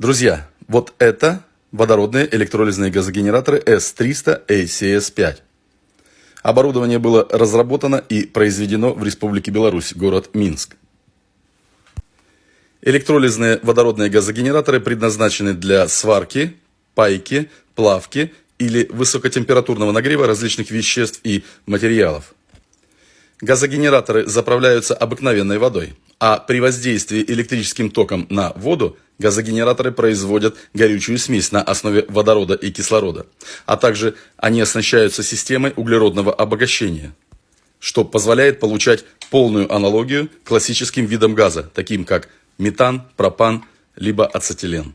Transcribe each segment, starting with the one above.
Друзья, вот это водородные электролизные газогенераторы S300 ACS5. Оборудование было разработано и произведено в Республике Беларусь, город Минск. Электролизные водородные газогенераторы предназначены для сварки, пайки, плавки или высокотемпературного нагрева различных веществ и материалов. Газогенераторы заправляются обыкновенной водой, а при воздействии электрическим током на воду газогенераторы производят горючую смесь на основе водорода и кислорода, а также они оснащаются системой углеродного обогащения, что позволяет получать полную аналогию классическим видам газа, таким как метан, пропан, либо ацетилен.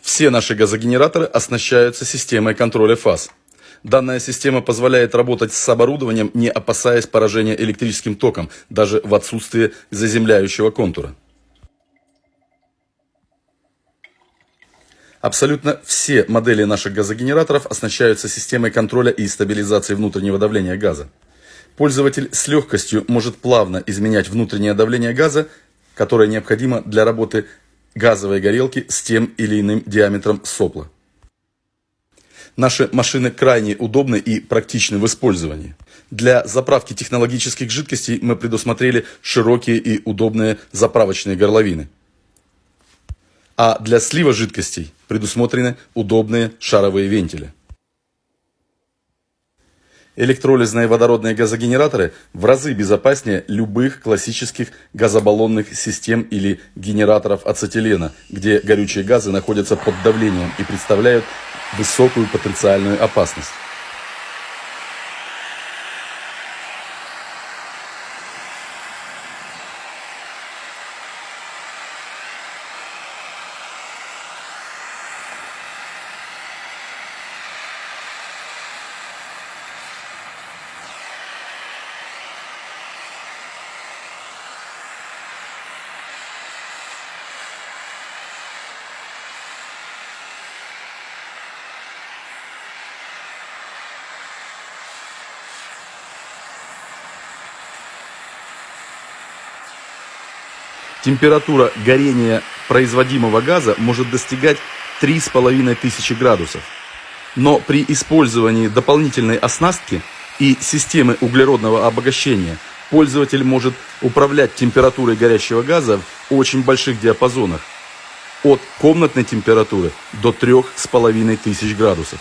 Все наши газогенераторы оснащаются системой контроля фаз – Данная система позволяет работать с оборудованием, не опасаясь поражения электрическим током, даже в отсутствие заземляющего контура. Абсолютно все модели наших газогенераторов оснащаются системой контроля и стабилизации внутреннего давления газа. Пользователь с легкостью может плавно изменять внутреннее давление газа, которое необходимо для работы газовой горелки с тем или иным диаметром сопла. Наши машины крайне удобны и практичны в использовании. Для заправки технологических жидкостей мы предусмотрели широкие и удобные заправочные горловины. А для слива жидкостей предусмотрены удобные шаровые вентили. Электролизные водородные газогенераторы в разы безопаснее любых классических газобаллонных систем или генераторов ацетилена, где горючие газы находятся под давлением и представляют высокую потенциальную опасность. Температура горения производимого газа может достигать 3500 градусов. Но при использовании дополнительной оснастки и системы углеродного обогащения пользователь может управлять температурой горящего газа в очень больших диапазонах от комнатной температуры до 3500 градусов.